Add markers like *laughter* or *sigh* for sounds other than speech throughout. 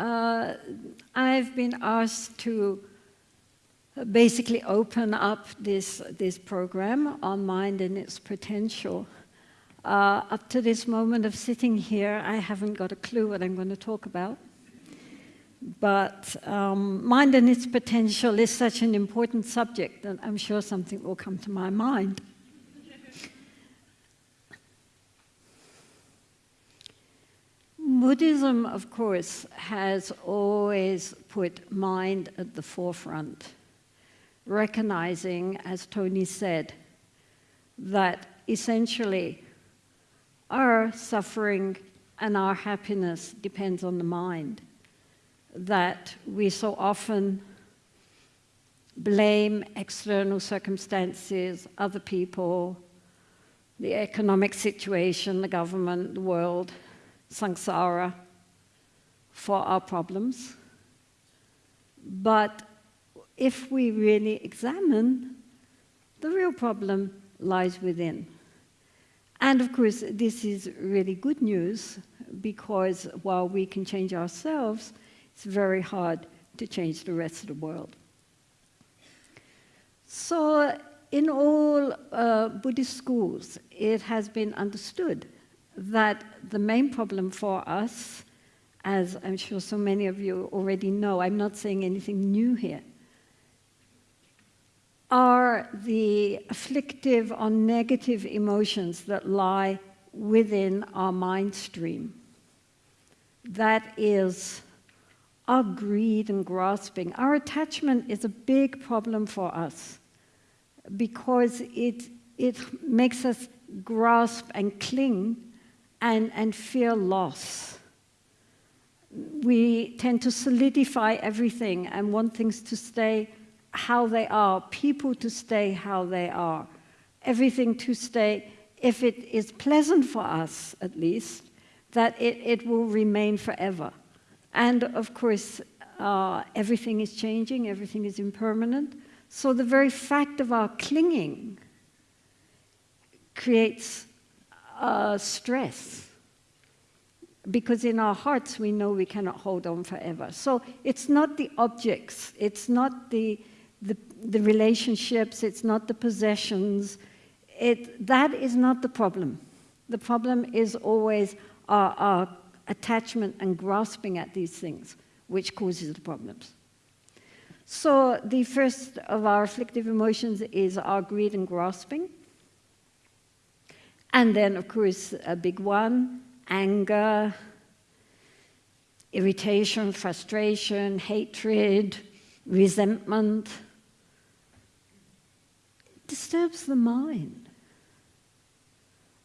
uh, I've been asked to basically open up this, this program on mind and its potential. Uh, up to this moment of sitting here, I haven't got a clue what I'm going to talk about. But um, mind and its potential is such an important subject that I'm sure something will come to my mind. Buddhism, of course, has always put mind at the forefront, recognizing, as Tony said, that essentially our suffering and our happiness depends on the mind that we so often blame external circumstances, other people, the economic situation, the government, the world, samsara, for our problems. But if we really examine, the real problem lies within. And of course, this is really good news because while we can change ourselves, it's very hard to change the rest of the world. So in all uh, Buddhist schools, it has been understood that the main problem for us, as I'm sure so many of you already know, I'm not saying anything new here, are the afflictive or negative emotions that lie within our mind stream. That is our greed and grasping. Our attachment is a big problem for us because it, it makes us grasp and cling and, and fear loss. We tend to solidify everything and want things to stay how they are, people to stay how they are, everything to stay, if it is pleasant for us at least, that it, it will remain forever. And of course, uh, everything is changing, everything is impermanent. So the very fact of our clinging creates uh, stress because in our hearts we know we cannot hold on forever. So it's not the objects, it's not the, the, the relationships, it's not the possessions. It, that is not the problem. The problem is always our, our attachment and grasping at these things, which causes the problems. So the first of our afflictive emotions is our greed and grasping. And then, of course, a big one, anger, irritation, frustration, hatred, resentment. It disturbs the mind.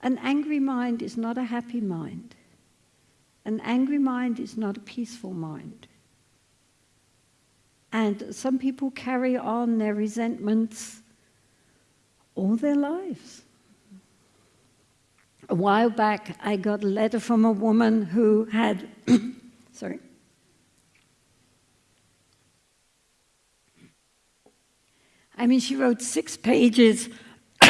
An angry mind is not a happy mind. An angry mind is not a peaceful mind. And some people carry on their resentments all their lives. A while back, I got a letter from a woman who had, *coughs* sorry, I mean, she wrote six pages *coughs*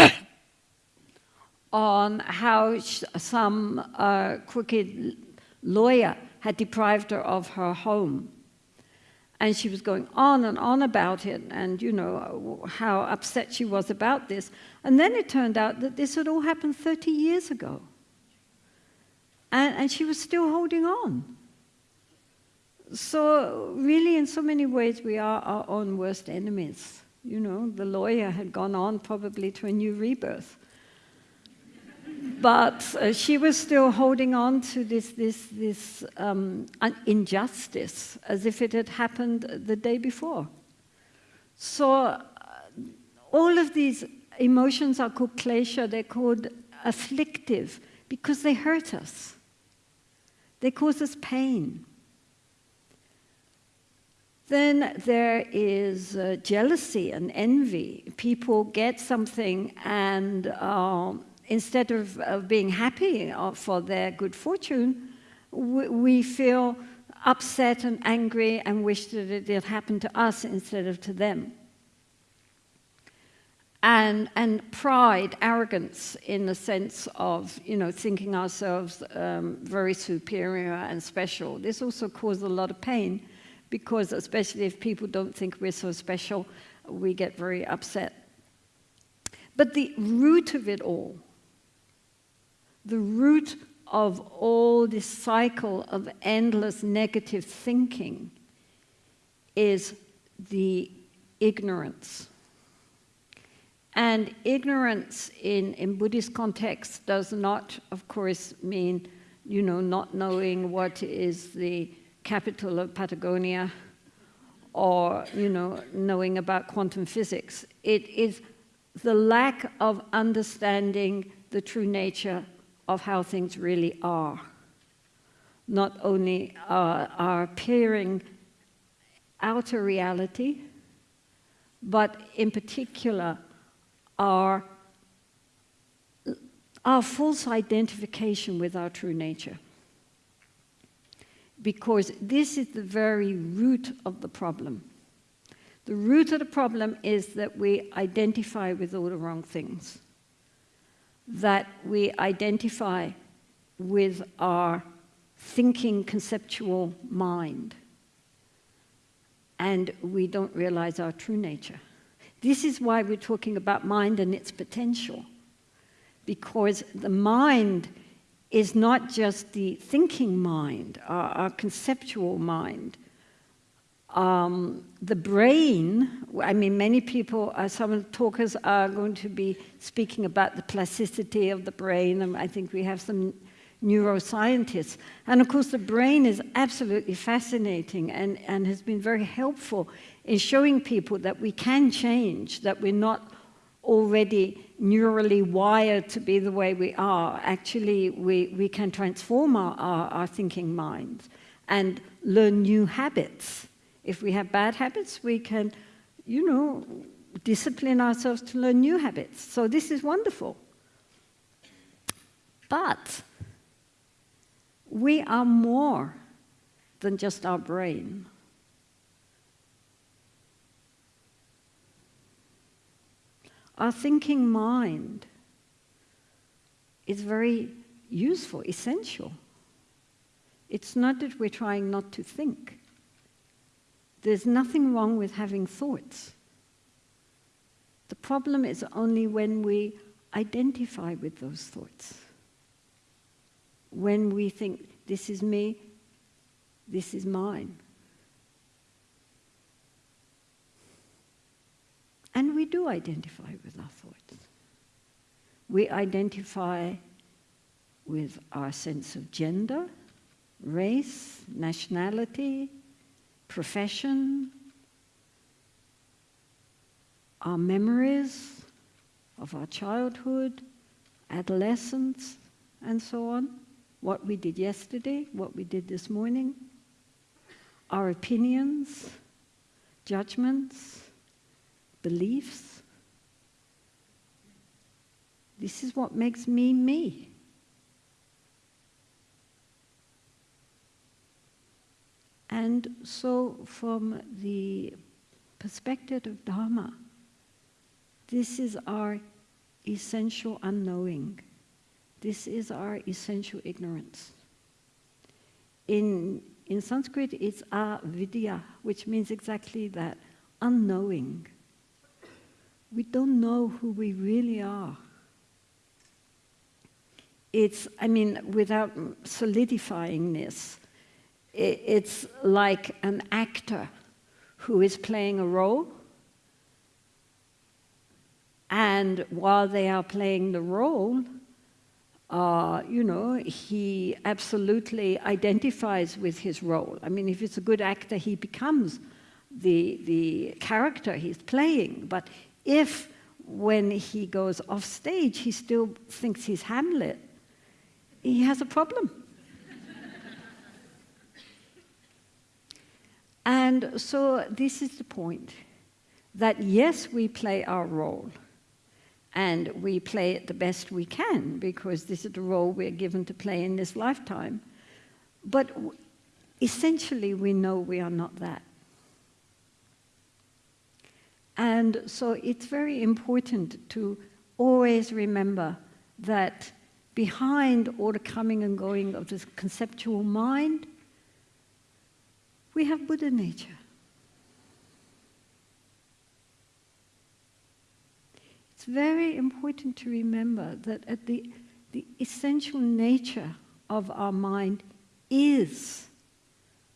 on how some uh, crooked lawyer had deprived her of her home. And she was going on and on about it and, you know, how upset she was about this. And then it turned out that this had all happened 30 years ago. And, and she was still holding on. So really, in so many ways, we are our own worst enemies. You know, the lawyer had gone on probably to a new rebirth but uh, she was still holding on to this, this, this um, injustice as if it had happened the day before. So uh, all of these emotions are called klesha, they're called afflictive because they hurt us. They cause us pain. Then there is uh, jealousy and envy. People get something and um, instead of, of being happy for their good fortune, we, we feel upset and angry and wish that it had happened to us instead of to them. and, and pride, arrogance in the sense of, you know, thinking ourselves um, very superior and special. This also causes a lot of pain because especially if people don't think we're so special, we get very upset. But the root of it all, the root of all this cycle of endless negative thinking is the ignorance. And ignorance in, in Buddhist context does not, of course, mean, you know, not knowing what is the capital of Patagonia or, you know, knowing about quantum physics. It is the lack of understanding the true nature of how things really are. Not only uh, our appearing outer reality, but in particular our, our false identification with our true nature. Because this is the very root of the problem. The root of the problem is that we identify with all the wrong things. That we identify with our thinking conceptual mind. And we don't realize our true nature. This is why we're talking about mind and its potential. Because the mind is not just the thinking mind, our, our conceptual mind, um, the brain, I mean, many people, uh, some talkers are going to be speaking about the plasticity of the brain, and I think we have some neuroscientists. And of course, the brain is absolutely fascinating and, and has been very helpful in showing people that we can change, that we're not already neurally wired to be the way we are. Actually, we, we can transform our, our, our thinking minds and learn new habits if we have bad habits, we can, you know, discipline ourselves to learn new habits. So this is wonderful. But we are more than just our brain. Our thinking mind is very useful, essential. It's not that we're trying not to think. There's nothing wrong with having thoughts. The problem is only when we identify with those thoughts. When we think, this is me, this is mine. And we do identify with our thoughts. We identify with our sense of gender, race, nationality, profession, our memories of our childhood, adolescence, and so on, what we did yesterday, what we did this morning, our opinions, judgments, beliefs. This is what makes me me. And so, from the perspective of Dharma, this is our essential unknowing. This is our essential ignorance. In, in Sanskrit, it's avidya, which means exactly that unknowing. We don't know who we really are. It's, I mean, without solidifying this, it's like an actor who is playing a role. And while they are playing the role, uh, you know, he absolutely identifies with his role. I mean, if it's a good actor, he becomes the, the character he's playing. But if when he goes off stage, he still thinks he's Hamlet, he has a problem. And so this is the point that yes, we play our role and we play it the best we can because this is the role we're given to play in this lifetime. But essentially, we know we are not that. And so it's very important to always remember that behind all the coming and going of this conceptual mind, we have Buddha nature. It's very important to remember that at the, the essential nature of our mind is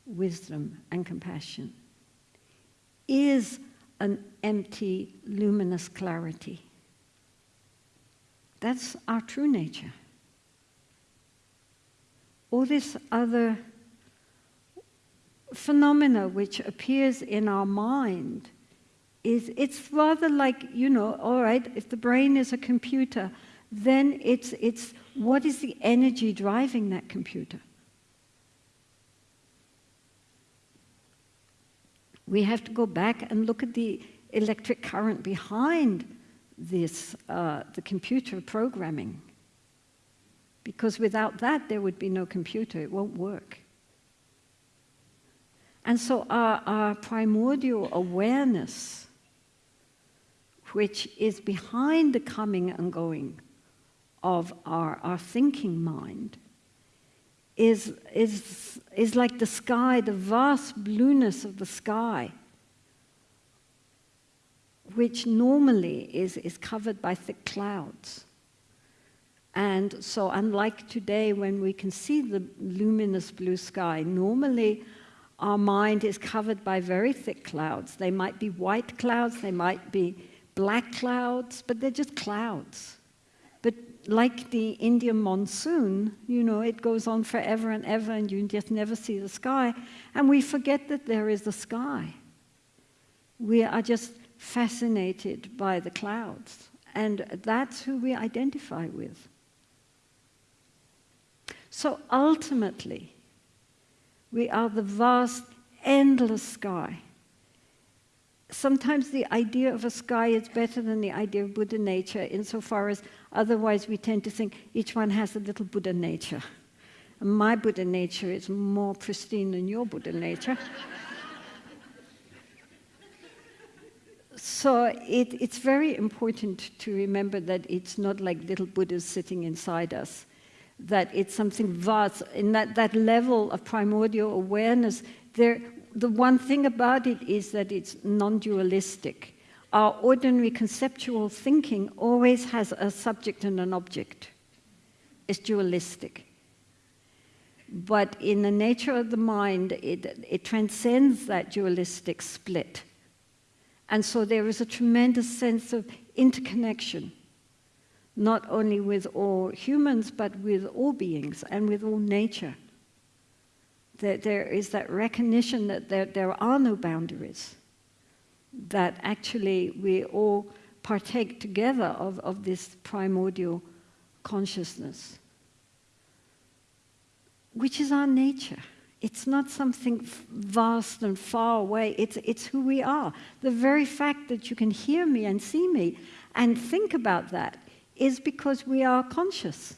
wisdom and compassion, is an empty, luminous clarity. That's our true nature. All this other phenomena which appears in our mind is it's rather like you know all right if the brain is a computer then it's it's what is the energy driving that computer? We have to go back and look at the electric current behind this uh, the computer programming. Because without that there would be no computer. It won't work and so our, our primordial awareness, which is behind the coming and going of our, our thinking mind, is, is, is like the sky, the vast blueness of the sky, which normally is, is covered by thick clouds. And so, unlike today when we can see the luminous blue sky, normally our mind is covered by very thick clouds. They might be white clouds, they might be black clouds, but they're just clouds. But like the Indian monsoon, you know, it goes on forever and ever, and you just never see the sky. And we forget that there is a sky. We are just fascinated by the clouds, and that's who we identify with. So ultimately, we are the vast, endless sky. Sometimes the idea of a sky is better than the idea of Buddha nature, insofar as otherwise we tend to think each one has a little Buddha nature. And my Buddha nature is more pristine than your Buddha nature. so it, it's very important to remember that it's not like little Buddhas sitting inside us that it's something vast. In that, that level of primordial awareness, there, the one thing about it is that it's non dualistic. Our ordinary conceptual thinking always has a subject and an object, it's dualistic. But in the nature of the mind, it, it transcends that dualistic split. And so there is a tremendous sense of interconnection not only with all humans, but with all beings and with all nature. That there is that recognition that there, there are no boundaries, that actually we all partake together of, of this primordial consciousness, which is our nature. It's not something vast and far away. It's, it's who we are. The very fact that you can hear me and see me and think about that is because we are conscious.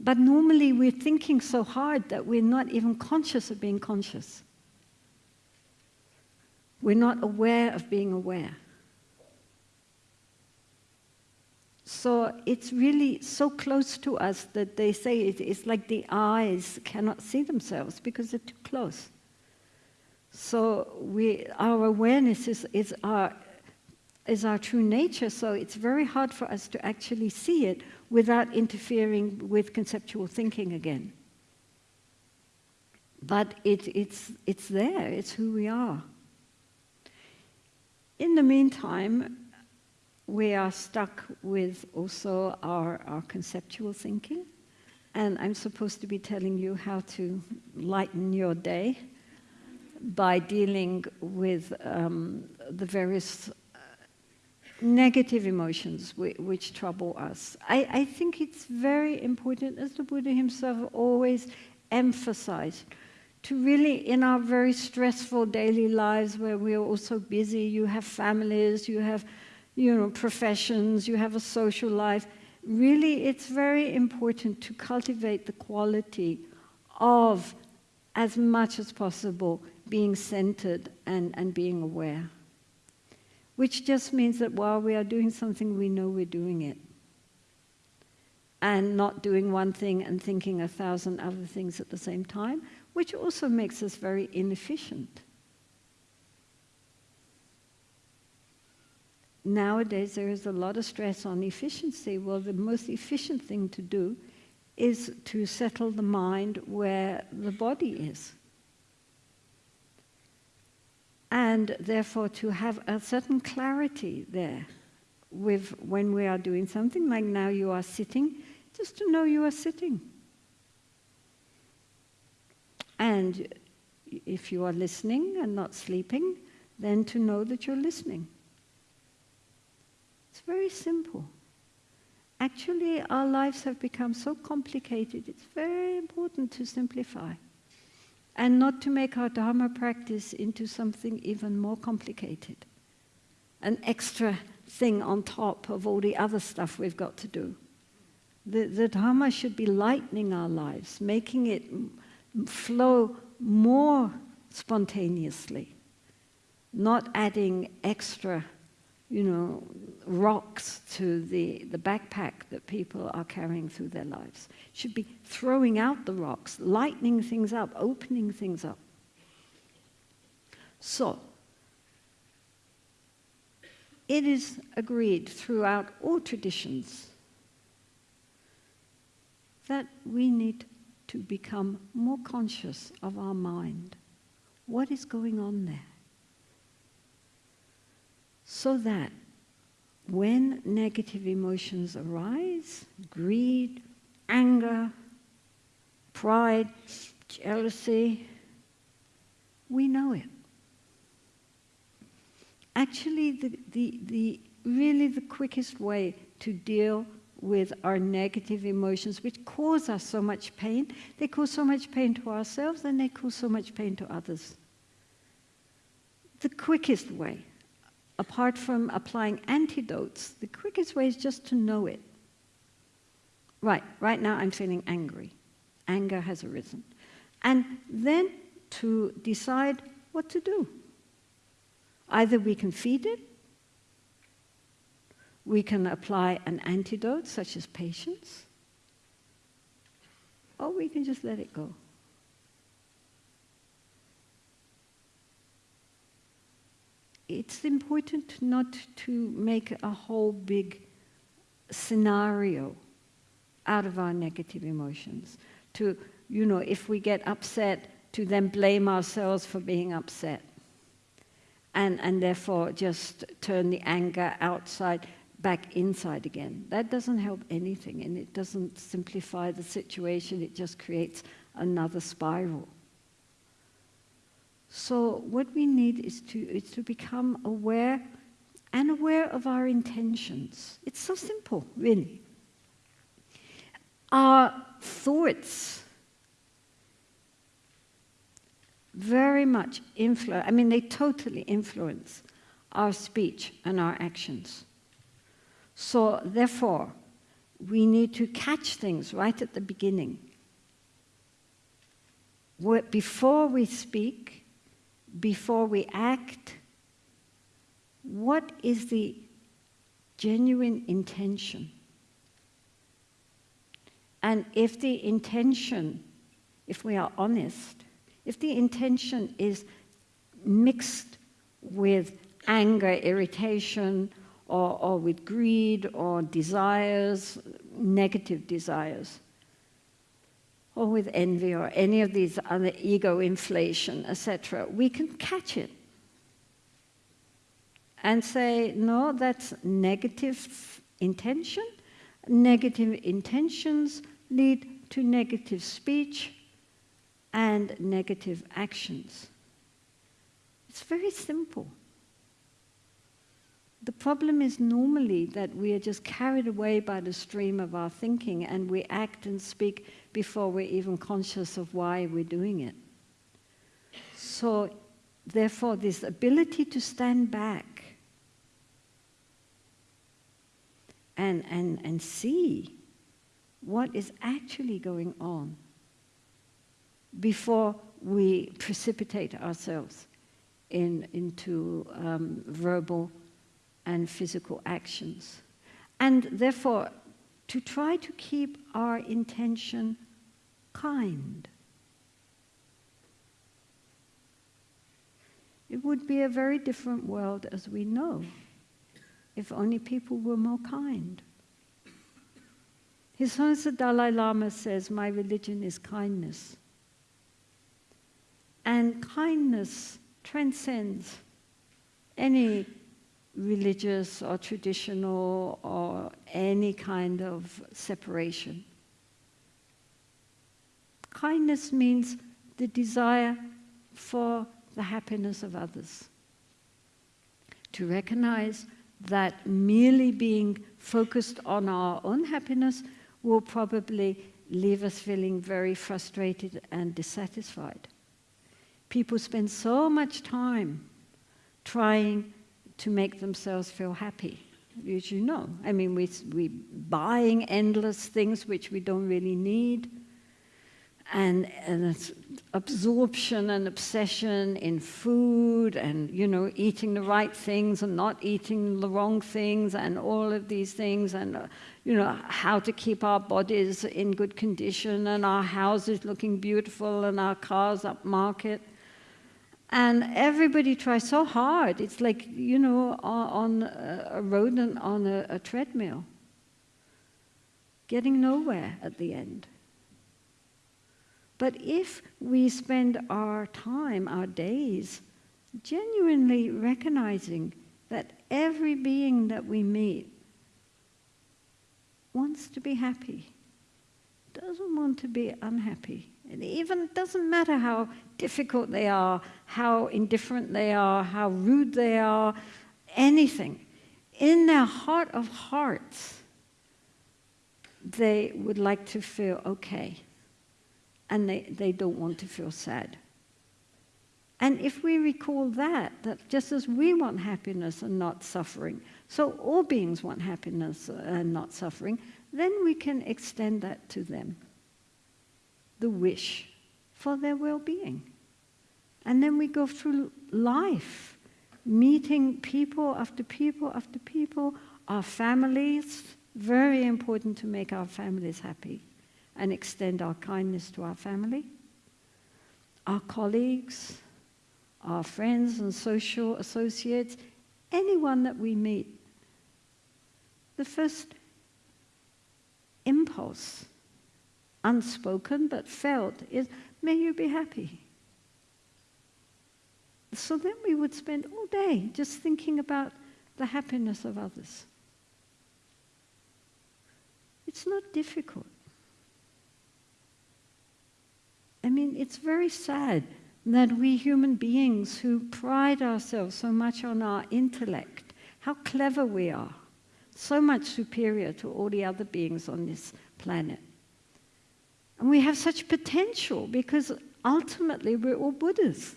But normally we're thinking so hard that we're not even conscious of being conscious. We're not aware of being aware. So it's really so close to us that they say it's like the eyes cannot see themselves because they're too close. So we, our awareness is, is our is our true nature, so it's very hard for us to actually see it without interfering with conceptual thinking again. But it, it's, it's there, it's who we are. In the meantime, we are stuck with also our, our conceptual thinking, and I'm supposed to be telling you how to lighten your day by dealing with um, the various negative emotions which trouble us. I, I think it's very important, as the Buddha himself always emphasized, to really, in our very stressful daily lives where we are all so busy, you have families, you have you know, professions, you have a social life, really it's very important to cultivate the quality of, as much as possible, being centered and, and being aware. Which just means that while we are doing something, we know we're doing it. And not doing one thing and thinking a thousand other things at the same time, which also makes us very inefficient. Nowadays, there is a lot of stress on efficiency. Well, the most efficient thing to do is to settle the mind where the body is and therefore to have a certain clarity there with when we are doing something like now you are sitting just to know you are sitting. And if you are listening and not sleeping then to know that you're listening. It's very simple. Actually our lives have become so complicated it's very important to simplify and not to make our Dharma practice into something even more complicated. An extra thing on top of all the other stuff we've got to do. The, the Dharma should be lightening our lives, making it flow more spontaneously, not adding extra you know, rocks to the, the backpack that people are carrying through their lives. Should be throwing out the rocks, lightening things up, opening things up. So, it is agreed throughout all traditions that we need to become more conscious of our mind. What is going on there? So that when negative emotions arise, greed, anger, pride, jealousy, we know it. Actually, the, the, the, really the quickest way to deal with our negative emotions, which cause us so much pain, they cause so much pain to ourselves and they cause so much pain to others. The quickest way apart from applying antidotes, the quickest way is just to know it. Right, right now I'm feeling angry. Anger has arisen. And then to decide what to do. Either we can feed it, we can apply an antidote such as patience, or we can just let it go. It's important not to make a whole big scenario out of our negative emotions. To, you know, if we get upset, to then blame ourselves for being upset. And, and therefore just turn the anger outside back inside again. That doesn't help anything and it doesn't simplify the situation, it just creates another spiral. So what we need is to, is to become aware and aware of our intentions. It's so simple, really. Our thoughts very much influence, I mean, they totally influence our speech and our actions. So, therefore, we need to catch things right at the beginning. Before we speak, before we act, what is the genuine intention? And if the intention, if we are honest, if the intention is mixed with anger, irritation, or, or with greed or desires, negative desires, or with envy or any of these other ego inflation, etc., we can catch it and say, no, that's negative intention. Negative intentions lead to negative speech and negative actions. It's very simple. The problem is normally that we are just carried away by the stream of our thinking and we act and speak before we're even conscious of why we're doing it. So, therefore, this ability to stand back and, and, and see what is actually going on before we precipitate ourselves in, into um, verbal and physical actions. And therefore, to try to keep our intention kind. It would be a very different world as we know if only people were more kind. His Holiness the Dalai Lama says, My religion is kindness. And kindness transcends any religious or traditional or any kind of separation. Kindness means the desire for the happiness of others. To recognize that merely being focused on our own happiness will probably leave us feeling very frustrated and dissatisfied. People spend so much time trying to make themselves feel happy, as you know. I mean, we, we buying endless things which we don't really need, and, and absorption and obsession in food, and you know, eating the right things and not eating the wrong things, and all of these things, and uh, you know, how to keep our bodies in good condition, and our houses looking beautiful, and our cars upmarket. And everybody tries so hard. It's like, you know, on a road and on a, a treadmill, getting nowhere at the end. But if we spend our time, our days, genuinely recognizing that every being that we meet wants to be happy, doesn't want to be unhappy, it even doesn't matter how difficult they are, how indifferent they are, how rude they are, anything. In their heart of hearts, they would like to feel okay. And they, they don't want to feel sad. And if we recall that, that just as we want happiness and not suffering, so all beings want happiness and not suffering, then we can extend that to them the wish for their well being. And then we go through life, meeting people after people after people, our families, very important to make our families happy and extend our kindness to our family, our colleagues, our friends and social associates, anyone that we meet. The first impulse unspoken but felt is, may you be happy. So then we would spend all day just thinking about the happiness of others. It's not difficult. I mean, it's very sad that we human beings who pride ourselves so much on our intellect, how clever we are, so much superior to all the other beings on this planet, and we have such potential because ultimately we're all Buddhas.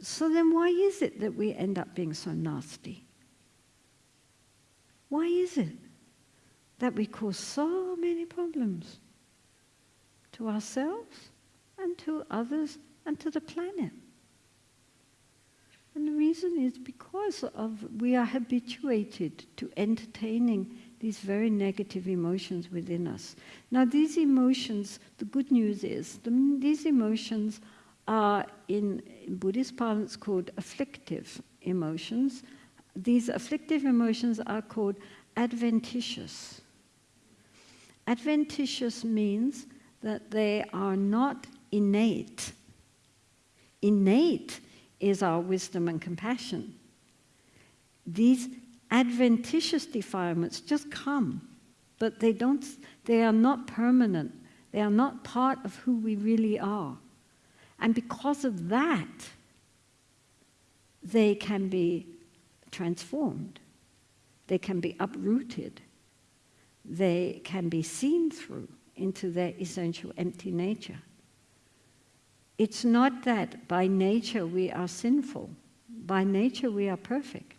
So then, why is it that we end up being so nasty? Why is it that we cause so many problems to ourselves and to others and to the planet? And the reason is because of we are habituated to entertaining these very negative emotions within us. Now, these emotions, the good news is, the, these emotions are in, in Buddhist parlance called afflictive emotions. These afflictive emotions are called adventitious. Adventitious means that they are not innate. Innate is our wisdom and compassion. These adventitious defilements just come, but they, don't, they are not permanent. They are not part of who we really are. And because of that, they can be transformed. They can be uprooted. They can be seen through into their essential empty nature. It's not that by nature we are sinful. By nature we are perfect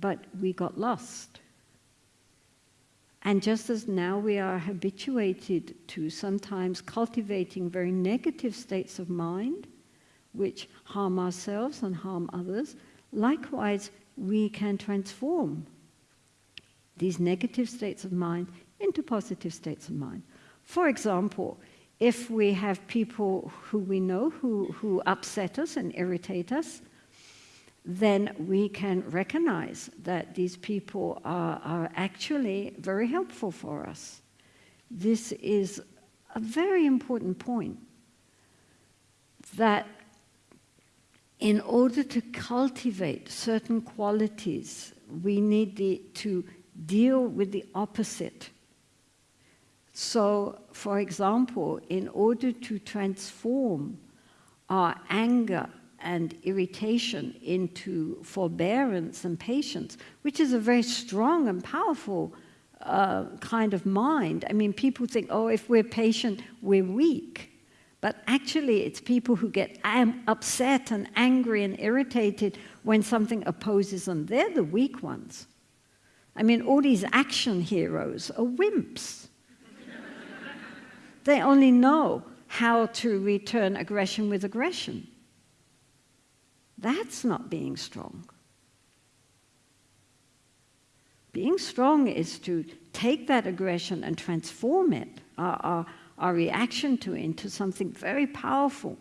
but we got lost. And just as now we are habituated to sometimes cultivating very negative states of mind, which harm ourselves and harm others, likewise, we can transform these negative states of mind into positive states of mind. For example, if we have people who we know who, who upset us and irritate us, then we can recognize that these people are, are actually very helpful for us. This is a very important point that in order to cultivate certain qualities, we need the, to deal with the opposite. So, for example, in order to transform our anger and irritation into forbearance and patience, which is a very strong and powerful uh, kind of mind. I mean, people think, oh, if we're patient, we're weak. But actually, it's people who get upset and angry and irritated when something opposes them. They're the weak ones. I mean, all these action heroes are wimps. *laughs* they only know how to return aggression with aggression. That's not being strong. Being strong is to take that aggression and transform it, our, our, our reaction to it, into something very powerful.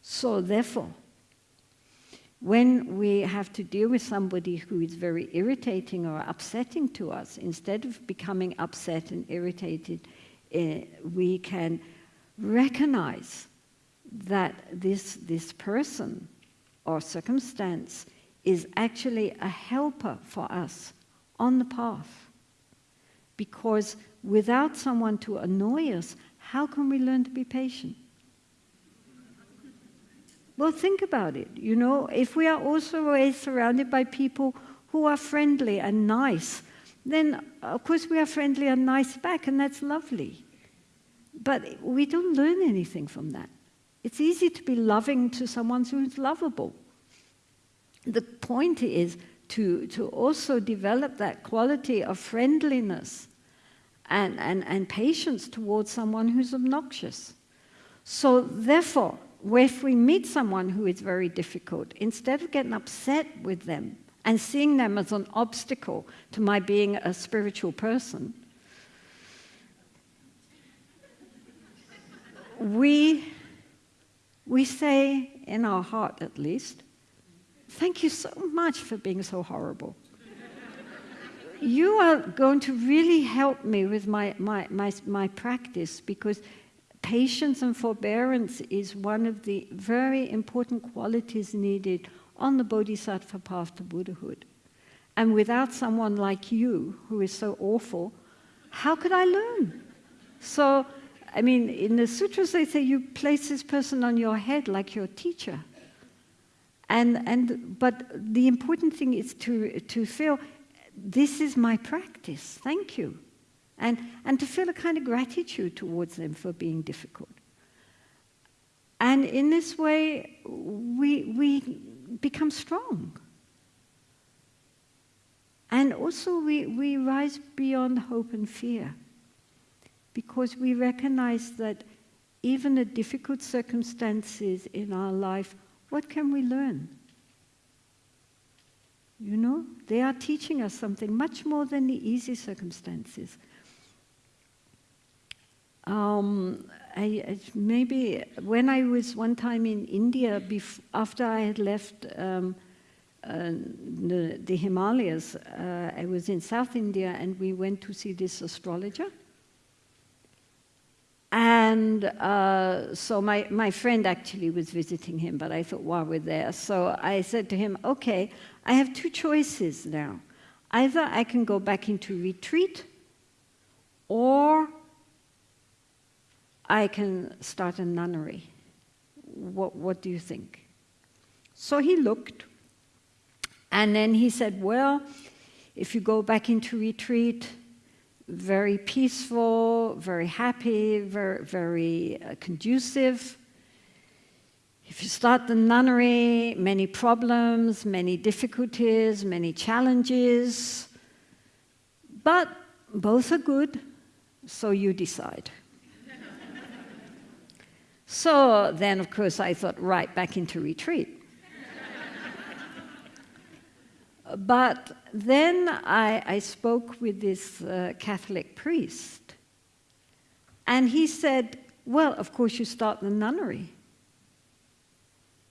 So, therefore, when we have to deal with somebody who is very irritating or upsetting to us, instead of becoming upset and irritated, uh, we can recognize that this, this person or circumstance is actually a helper for us on the path. Because without someone to annoy us, how can we learn to be patient? Well, think about it. You know, if we are also always surrounded by people who are friendly and nice, then of course we are friendly and nice back, and that's lovely. But we don't learn anything from that. It's easy to be loving to someone who's lovable. The point is to, to also develop that quality of friendliness and, and, and patience towards someone who's obnoxious. So, therefore, if we meet someone who is very difficult, instead of getting upset with them and seeing them as an obstacle to my being a spiritual person, we, we say, in our heart at least, thank you so much for being so horrible. you are going to really help me with my, my, my, my practice because patience and forbearance is one of the very important qualities needed on the bodhisattva path to Buddhahood. And without someone like you, who is so awful, how could I learn? So, I mean, in the sutras they say you place this person on your head like your teacher. And, and, but the important thing is to, to feel this is my practice, thank you and, and to feel a kind of gratitude towards them for being difficult. And in this way, we, we become strong. And also, we, we rise beyond hope and fear because we recognize that even the difficult circumstances in our life, what can we learn? You know, they are teaching us something much more than the easy circumstances. Um, I, maybe when I was one time in India, after I had left um, uh, the, the, Himalayas, uh, I was in South India and we went to see this astrologer. And uh, so my, my friend actually was visiting him, but I thought while we're there. So I said to him, okay, I have two choices now. Either I can go back into retreat or I can start a nunnery. What, what do you think? So he looked, and then he said, Well, if you go back into retreat, very peaceful, very happy, very, very uh, conducive. If you start the nunnery, many problems, many difficulties, many challenges, but both are good, so you decide. *laughs* So then, of course, I thought, right, back into retreat. But then I, I, spoke with this uh, Catholic priest, and he said, Well, of course, you start the nunnery.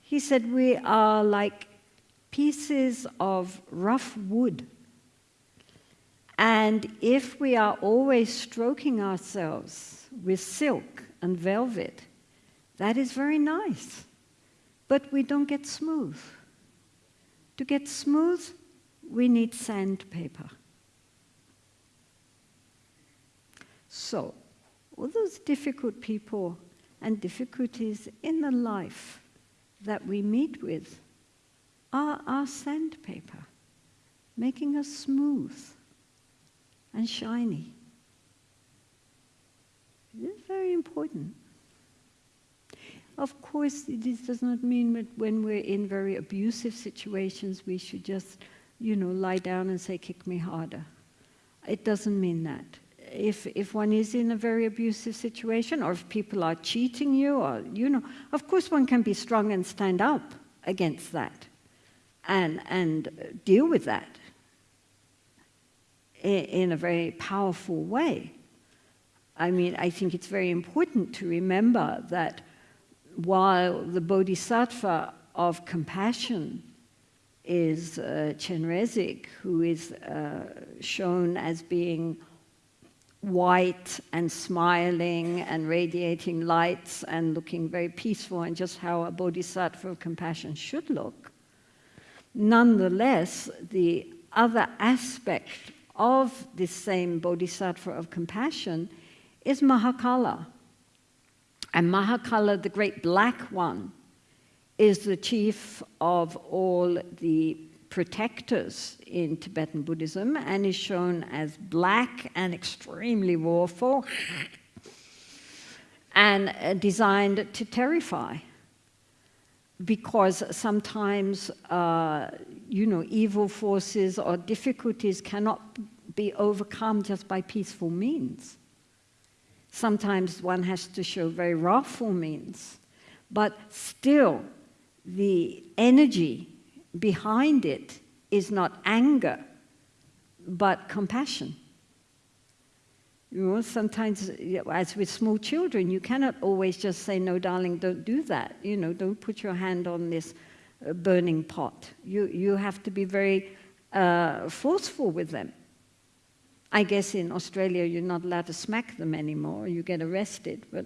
He said, We are like pieces of rough wood. And if we are always stroking ourselves with silk and velvet, that is very nice. But we don't get smooth. To get smooth, we need sandpaper. So, all those difficult people and difficulties in the life that we meet with are our sandpaper, making us smooth and shiny. This is very important. Of course, this does not mean that when we're in very abusive situations, we should just, you know, lie down and say, kick me harder. It doesn't mean that. If, if one is in a very abusive situation, or if people are cheating you, or, you know, of course one can be strong and stand up against that and, and deal with that in, in a very powerful way. I mean, I think it's very important to remember that while the bodhisattva of compassion is uh, Chenrezig, who is uh, shown as being white and smiling and radiating lights and looking very peaceful and just how a bodhisattva of compassion should look. Nonetheless, the other aspect of this same bodhisattva of compassion is Mahakala. And Mahakala, the great black one, is the chief of all the protectors in Tibetan Buddhism and is shown as black and extremely warful and uh, designed to terrify. Because sometimes, uh, you know, evil forces or difficulties cannot be overcome just by peaceful means. Sometimes one has to show very wrathful means, but still the energy behind it is not anger, but compassion. You know, sometimes, as with small children, you cannot always just say, no, darling, don't do that. You know, don't put your hand on this uh, burning pot. You, you have to be very uh, forceful with them. I guess in Australia you're not allowed to smack them anymore, you get arrested, but.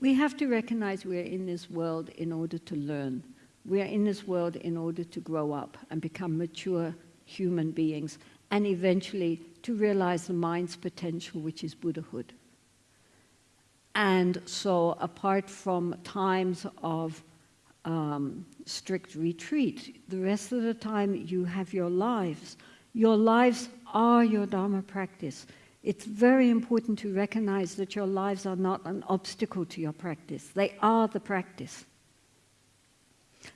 We have to recognize we are in this world in order to learn. We are in this world in order to grow up and become mature human beings and eventually to realize the mind's potential, which is Buddhahood. And so, apart from times of um, strict retreat, the rest of the time you have your lives. Your lives are your Dharma practice. It's very important to recognize that your lives are not an obstacle to your practice, they are the practice.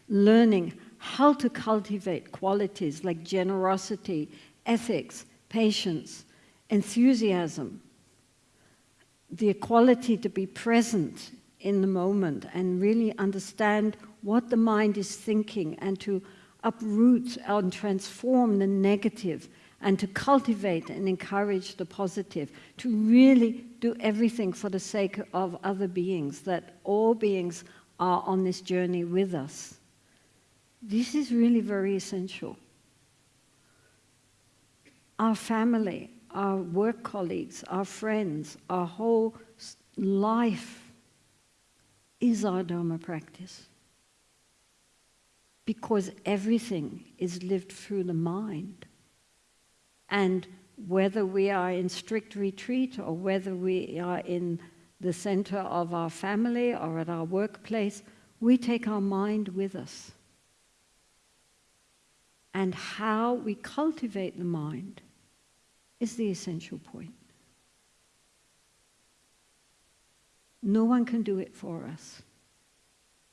Learning how to cultivate qualities like generosity, ethics, patience, enthusiasm, the equality to be present in the moment and really understand what the mind is thinking and to uproot and transform the negative and to cultivate and encourage the positive, to really do everything for the sake of other beings, that all beings are on this journey with us. This is really very essential. Our family, our work colleagues, our friends, our whole life is our Dharma practice. Because everything is lived through the mind. And whether we are in strict retreat or whether we are in the center of our family or at our workplace, we take our mind with us. And how we cultivate the mind is the essential point. No one can do it for us.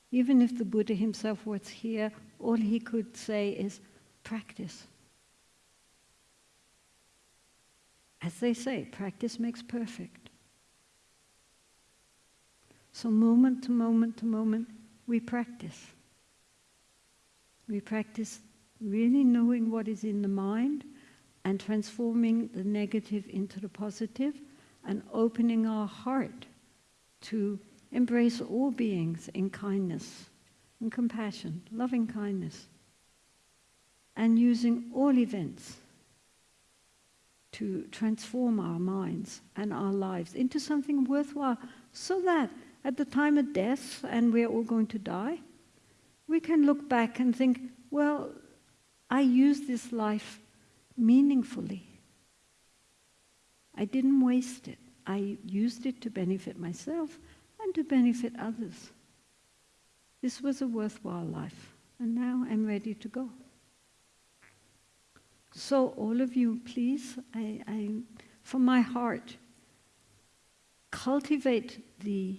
Even if the Buddha himself was here, all he could say is practice. As they say, practice makes perfect. So, moment to moment to moment, we practice. We practice really knowing what is in the mind and transforming the negative into the positive and opening our heart to embrace all beings in kindness and compassion, loving kindness, and using all events to transform our minds and our lives into something worthwhile so that at the time of death, and we're all going to die, we can look back and think, well, I used this life meaningfully. I didn't waste it. I used it to benefit myself and to benefit others. This was a worthwhile life, and now I'm ready to go. So, all of you, please, I, I, from my heart, cultivate the,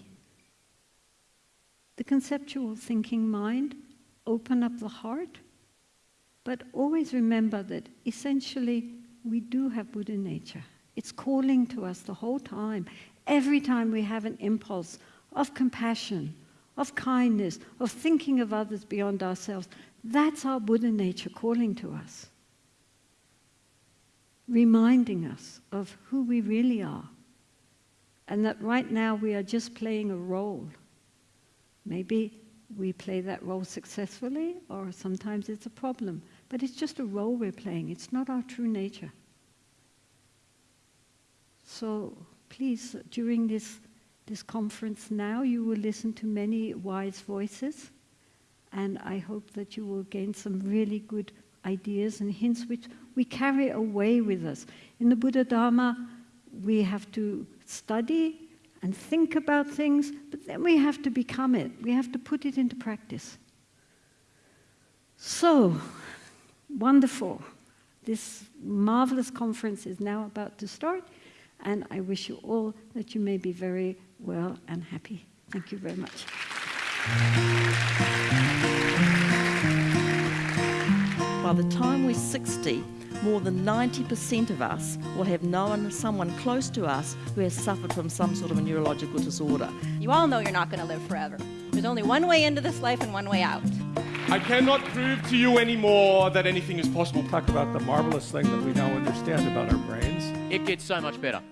the conceptual thinking mind, open up the heart, but always remember that essentially we do have Buddha nature. It's calling to us the whole time. Every time we have an impulse of compassion, of kindness, of thinking of others beyond ourselves, that's our Buddha nature calling to us reminding us of who we really are. And that right now we are just playing a role. Maybe we play that role successfully, or sometimes it's a problem. But it's just a role we're playing, it's not our true nature. So please, during this, this conference now, you will listen to many wise voices. And I hope that you will gain some really good ideas and hints which we carry away with us. In the Buddha Dharma, we have to study and think about things, but then we have to become it. We have to put it into practice. So, wonderful. This marvelous conference is now about to start, and I wish you all that you may be very well and happy. Thank you very much. By the time we're 60, more than 90% of us will have known someone close to us who has suffered from some sort of a neurological disorder. You all know you're not going to live forever. There's only one way into this life and one way out. I cannot prove to you anymore that anything is possible. Talk about the marvelous thing that we now understand about our brains. It gets so much better.